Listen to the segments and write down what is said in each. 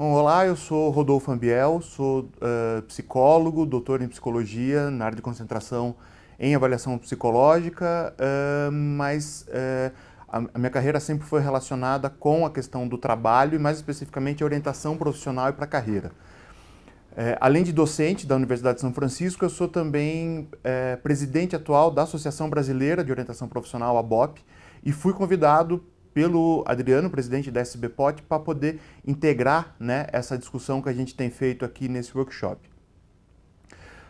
Olá, eu sou Rodolfo Ambiel, sou uh, psicólogo, doutor em psicologia na área de concentração em avaliação psicológica, uh, mas uh, a, a, minha carreira sempre foi relacionada com a questão do trabalho e mais especificamente a orientação profissional e para a carreira. além de docente da Universidade de São Francisco, eu sou também presidente atual da Associação Brasileira de Orientação Profissional, a BOP, e fui convidado pelo Adriano, presidente da SBPOT, para poder integrar né, essa discussão que a gente tem feito aqui nesse workshop.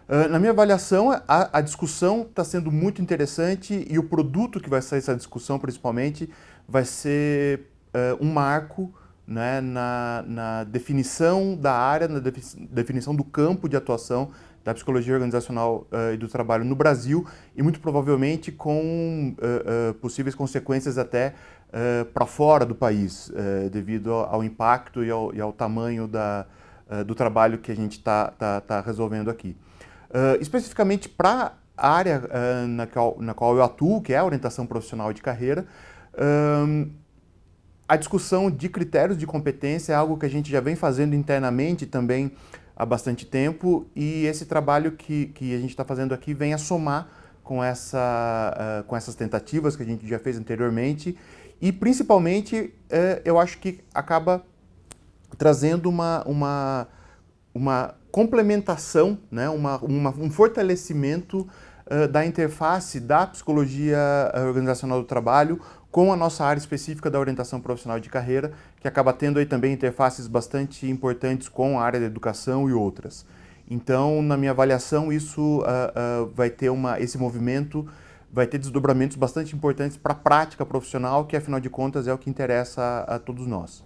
Uh, na minha avaliação, a, a discussão está sendo muito interessante e o produto que vai sair dessa discussão, principalmente, vai ser uh, um marco né, na, na, definição da área, na definição do campo de atuação da psicologia organizacional uh, e do trabalho no Brasil e muito provavelmente com uh, uh, possíveis consequências até para fora do país, devido ao, impacto e ao, e ao tamanho da, do trabalho que a gente está tá, tá resolvendo aqui. especificamente para a área na qual, na, qual, eu atuo, que é a orientação profissional de carreira, a discussão de critérios de competência é algo que a gente já vem fazendo internamente também há bastante tempo e esse trabalho que, que a gente está fazendo aqui vem a somar com, essa, uh, com essas tentativas que a gente já fez anteriormente e principalmente uh, eu acho que acaba trazendo uma, uma, uma complementação, né, uma, uma um fortalecimento uh, da interface da psicologia organizacional do trabalho com a nossa área específica da orientação profissional de carreira, que acaba tendo aí também interfaces bastante importantes com a área da educação e outras. Então, na minha avaliação, isso uh, uh, vai ter uma, esse movimento vai ter desdobramentos bastante importantes para a prática profissional, que afinal de contas é o que interessa a, a todos nós.